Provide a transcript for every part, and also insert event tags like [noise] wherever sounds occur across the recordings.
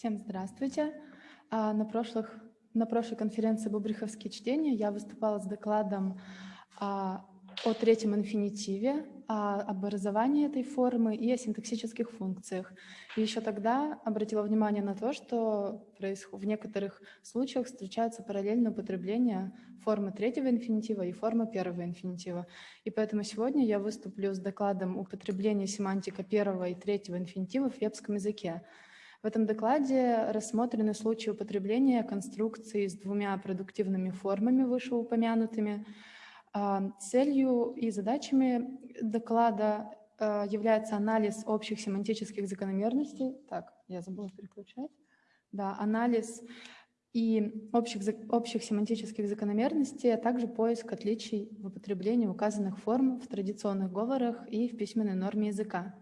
Всем здравствуйте. А, на, прошлых, на прошлой конференции «Бубриховские чтения» я выступала с докладом а, о третьем инфинитиве, о образовании этой формы и о синтаксических функциях. И еще тогда обратила внимание на то, что в некоторых случаях встречается параллельное употребление формы третьего инфинитива и формы первого инфинитива. И поэтому сегодня я выступлю с докладом употребления семантика первого и третьего инфинитива в вебском языке. В этом докладе рассмотрены случаи употребления конструкции с двумя продуктивными формами, вышеупомянутыми. А, целью и задачами доклада а, является анализ общих семантических закономерностей. Так, я забыла переключать. Да, анализ и общих, общих семантических закономерностей, а также поиск отличий в употреблении указанных форм в традиционных говорах и в письменной норме языка.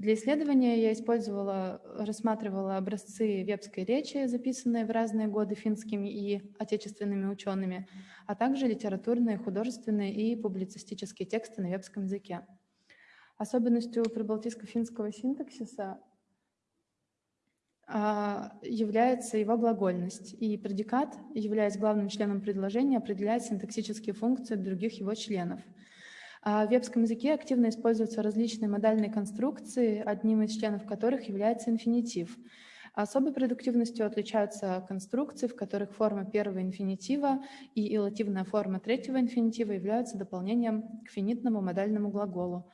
Для исследования я использовала, рассматривала образцы вебской речи, записанные в разные годы финскими и отечественными учеными, а также литературные, художественные и публицистические тексты на вебском языке. Особенностью прибалтийско-финского синтаксиса а, является его глагольность, и предикат, являясь главным членом предложения, определяет синтаксические функции других его членов – в вебском языке активно используются различные модальные конструкции, одним из членов которых является инфинитив. Особой продуктивностью отличаются конструкции, в которых форма первого инфинитива и илативная форма третьего инфинитива являются дополнением к финитному модальному глаголу.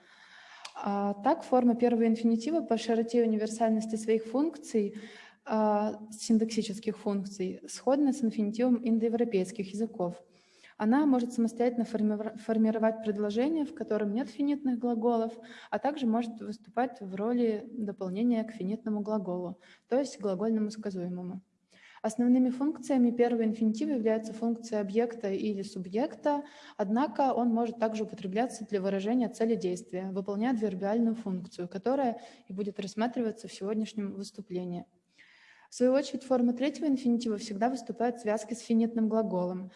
А так, форма первого инфинитива по широте и универсальности своих функций, а, синтаксических функций, сходна с инфинитивом индоевропейских языков – она может самостоятельно формировать предложение, в котором нет финитных глаголов, а также может выступать в роли дополнения к финитному глаголу, то есть глагольному сказуемому. Основными функциями первого инфинитива являются функция объекта или субъекта, однако он может также употребляться для выражения цели действия, выполняя вербиальную функцию, которая и будет рассматриваться в сегодняшнем выступлении. В свою очередь, форма третьего инфинитива всегда выступает в связке с финитным глаголом,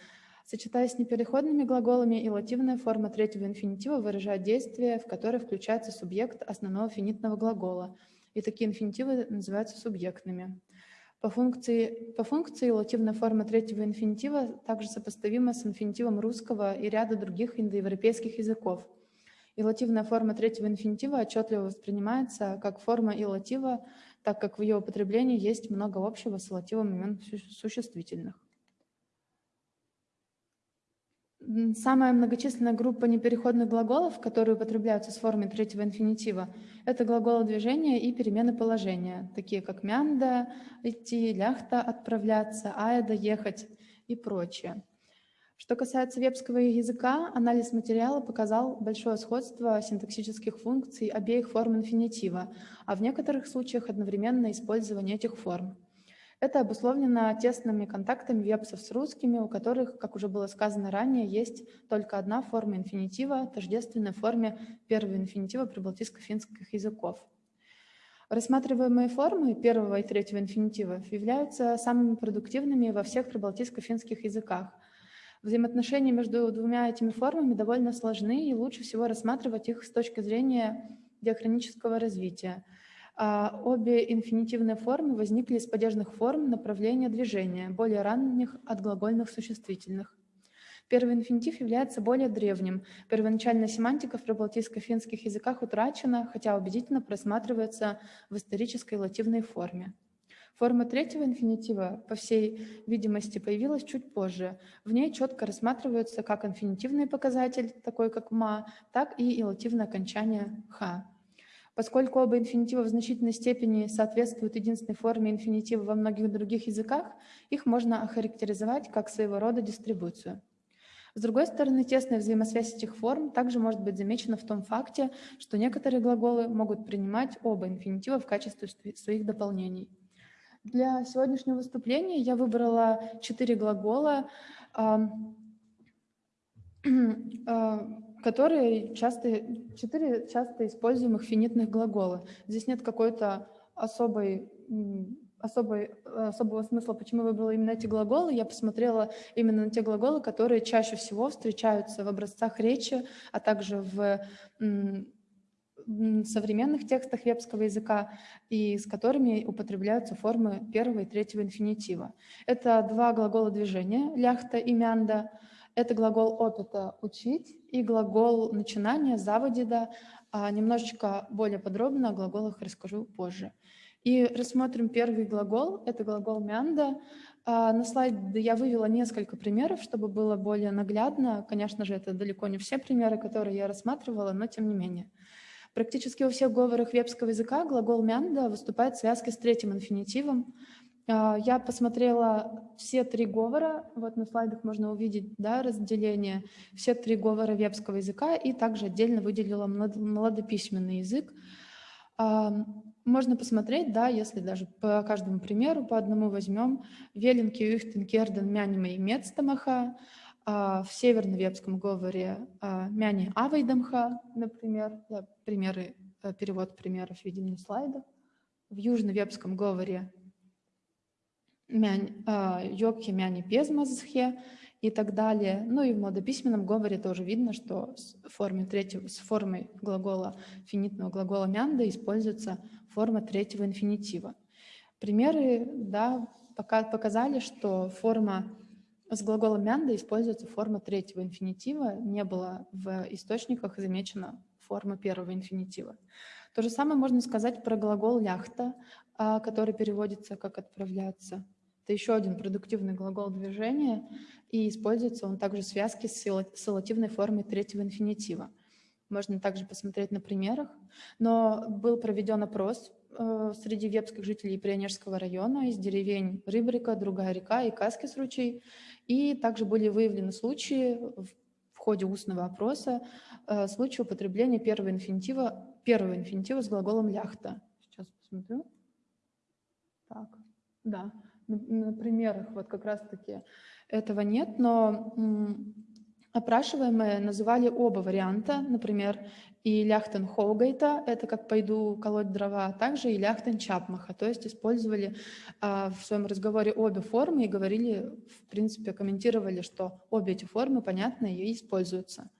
Сочетаясь с непереходными глаголами, илативная форма третьего инфинитива выражает действие, в которое включается субъект основного финитного глагола, и такие инфинитивы называются субъектными. По функции, по функции илативная форма третьего инфинитива также сопоставима с инфинитивом русского и ряда других индоевропейских языков. Илативная форма третьего инфинитива отчетливо воспринимается как форма илатива, так как в ее употреблении есть много общего с илативом имен существительных. Самая многочисленная группа непереходных глаголов, которые употребляются с формой третьего инфинитива, это глаголы движения и перемены положения, такие как мянда, идти, ляхта, отправляться, аэда, ехать и прочее. Что касается вебского языка, анализ материала показал большое сходство синтаксических функций обеих форм инфинитива, а в некоторых случаях одновременное использование этих форм. Это обусловлено тесными контактами вебсов с русскими, у которых, как уже было сказано ранее, есть только одна форма инфинитива, тождественной форме первого инфинитива прибалтийско-финских языков. Рассматриваемые формы первого и третьего инфинитивов являются самыми продуктивными во всех прибалтийско-финских языках. Взаимоотношения между двумя этими формами довольно сложны, и лучше всего рассматривать их с точки зрения диахронического развития – обе инфинитивные формы возникли из падежных форм направления движения, более ранних от глагольных существительных. Первый инфинитив является более древним. Первоначальная семантика в прибалтийско-финских языках утрачена, хотя убедительно просматривается в исторической лативной форме. Форма третьего инфинитива, по всей видимости, появилась чуть позже. В ней четко рассматриваются как инфинитивный показатель, такой как «ма», так и илативное окончание «ха». Поскольку оба инфинитива в значительной степени соответствуют единственной форме инфинитива во многих других языках, их можно охарактеризовать как своего рода дистрибуцию. С другой стороны, тесная взаимосвязь этих форм также может быть замечена в том факте, что некоторые глаголы могут принимать оба инфинитива в качестве своих дополнений. Для сегодняшнего выступления я выбрала четыре глагола, [clears throat] которые часто, четыре часто используемых финитных глагола. Здесь нет какой-то особой, особой, особого смысла, почему я выбрала именно эти глаголы. Я посмотрела именно на те глаголы, которые чаще всего встречаются в образцах речи, а также в, современных текстах вебского языка и с которыми употребляются формы первого и третьего инфинитива. Это два глагола движения, ляхта и мянда. Это глагол опыта «учить» и глагол начинания «заводида». А немножечко более подробно о глаголах расскажу позже. И рассмотрим первый глагол, это глагол «мянда». А, на слайде я вывела несколько примеров, чтобы было более наглядно. Конечно же, это далеко не все примеры, которые я рассматривала, но тем не менее. Практически во всех говорах вебского языка глагол «мянда» выступает в связке с третьим инфинитивом. А, я посмотрела все три говора, вот на слайдах можно увидеть да, разделение, все три говора вебского языка. И также отдельно выделила младописьменный язык. Можно посмотреть, да, если даже по каждому примеру, по одному возьмем, Веленки, Юхтен, Керден, Мянима и Мецтамаха, а, в северно-вепском говоре а, Мяни Авайдамха, например, да, примеры, э, перевод примеров видим на слайдах, в южно-вепском говоре А, Йокхе, Мяни Пезмазхе, и так далее. Ну и в младописьменном говоре тоже видно, что с, формой третьего, с формой глагола, финитного глагола мянда используется форма третьего инфинитива. Примеры да, пока, показали, что форма с глаголом мянда используется форма третьего инфинитива, не было в источниках замечена форма первого инфинитива. То же самое можно сказать про глагол ляхта, а, который переводится как «отправляться». Это еще один продуктивный глагол движения, и используется он также в связке с силативной формой третьего инфинитива. Можно также посмотреть на примерах. Но был проведен опрос э, среди вепских жителей Прионежского района из деревень Рыбрика, Другая река и Каскис ручей. И также были выявлены случаи в, в ходе устного опроса, э, случаи употребления первого инфинитива, первого инфинитива с глаголом ляхта. Сейчас посмотрю. Так, да на примерах вот как раз-таки этого нет, но опрашиваемые называли оба варианта, например, и ляхтен Хоугайта, это как «пойду колоть дрова», а также и ляхтен Чапмаха, то есть использовали а, в своем разговоре обе формы и говорили, в принципе, комментировали, что обе эти формы понятны и используются.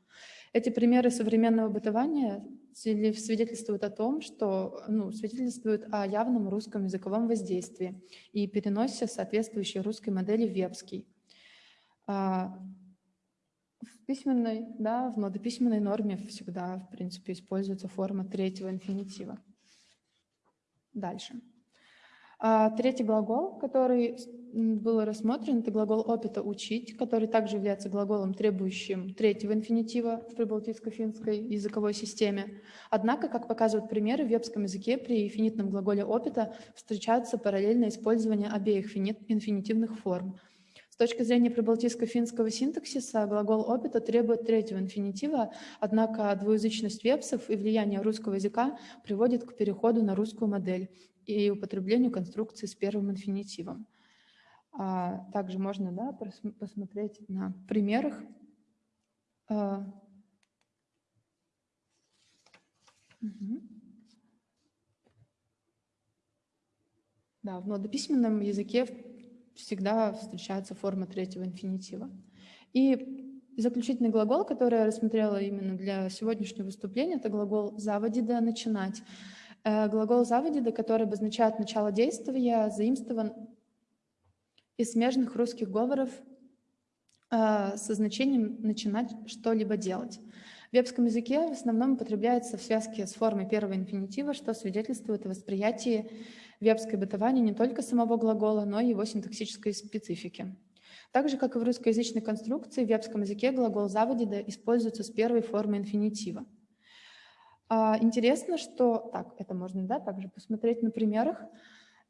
Эти примеры современного бытования свидетельствуют о том, что ну, свидетельствуют о явном русском языковом воздействии и переносе соответствующей русской модели в вебский. А, в письменной, да, в младописьменной норме всегда, в принципе, используется форма третьего инфинитива. Дальше. А третий глагол, который был рассмотрен, это глагол опыта «учить», который также является глаголом, требующим третьего инфинитива в прибалтийско-финской языковой системе. Однако, как показывают примеры, в вебском языке при финитном глаголе опыта встречаются параллельное использование обеих инфинитивных форм. С точки зрения прибалтийско-финского синтаксиса глагол опыта требует третьего инфинитива, однако двуязычность вебсов и влияние русского языка приводит к переходу на русскую модель и употреблению конструкции с первым инфинитивом. А также можно да, посмотреть на примерах. А. Да, в младописьменном языке всегда встречается форма третьего инфинитива. И заключительный глагол, который я рассмотрела именно для сегодняшнего выступления, это глагол «заводида» — «начинать». Э, глагол «заводида», который обозначает начало действия, заимствован из смежных русских говоров э, со значением «начинать что-либо делать». В вебском языке в основном употребляется в связке с формой первого инфинитива, что свидетельствует о восприятии вебской бытования не только самого глагола, но и его синтаксической специфики. Так же, как и в русскоязычной конструкции, в вебском языке глагол «заводида» используется с первой формой инфинитива. А, интересно, что... Так, это можно да, также посмотреть на примерах.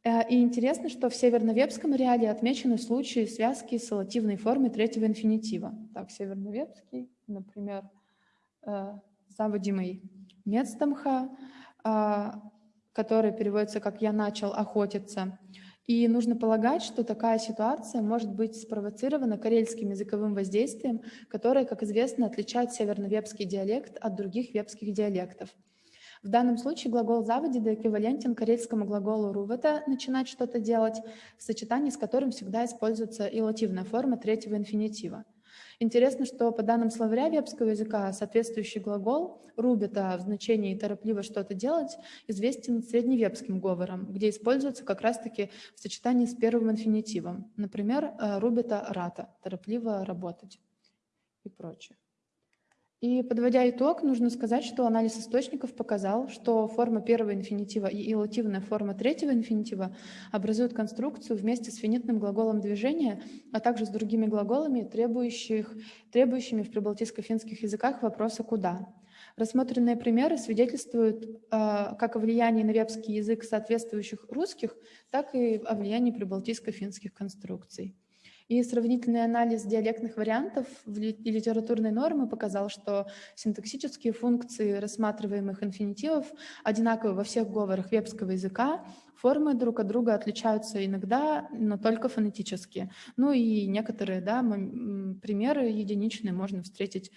Э, и интересно, что в северновепском реале отмечены случаи связки с алативной формой третьего инфинитива. Так, северновепский, например, э, заводимый Мецтамха, а, который переводится как «я начал охотиться». И нужно полагать, что такая ситуация может быть спровоцирована карельским языковым воздействием, которое, как известно, отличает северно-вепский диалект от других вепских диалектов. В данном случае глагол «заводида» эквивалентен карельскому глаголу «рувата» — «начинать что-то делать», в сочетании с которым всегда используется и лативная форма третьего инфинитива. Интересно, что по данным словаря вебского языка соответствующий глагол «рубита» в значении «торопливо что-то делать» известен средневебским говором, где используется как раз-таки в сочетании с первым инфинитивом. Например, э, «рубита рата» — «торопливо работать» и прочее. И подводя итог, нужно сказать, что анализ источников показал, что форма первого инфинитива и илативная форма третьего инфинитива образуют конструкцию вместе с финитным глаголом движения, а также с другими глаголами, требующих, требующими в прибалтийско-финских языках вопроса «куда?». Рассмотренные примеры свидетельствуют э, как о влиянии на вебский язык соответствующих русских, так и о влиянии прибалтийско-финских конструкций. И сравнительный анализ диалектных вариантов и литературной нормы показал, что синтаксические функции рассматриваемых инфинитивов одинаковы во всех говорах вебского языка, формы друг от друга отличаются иногда, но только фонетически. Ну и некоторые да, примеры единичные можно встретить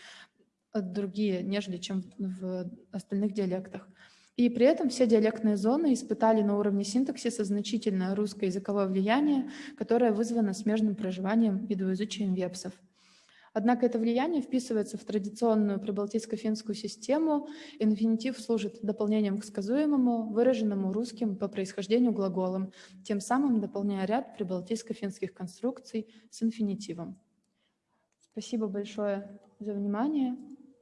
другие, нежели чем в остальных диалектах. И при этом все диалектные зоны испытали на уровне синтаксиса значительное русское языковое влияние, которое вызвано смежным проживанием и двуязычием вепсов. Однако это влияние вписывается в традиционную прибалтийско-финскую систему. Инфинитив служит дополнением к сказуемому, выраженному русским по происхождению глаголом, тем самым дополняя ряд прибалтийско-финских конструкций с инфинитивом. Спасибо большое за внимание.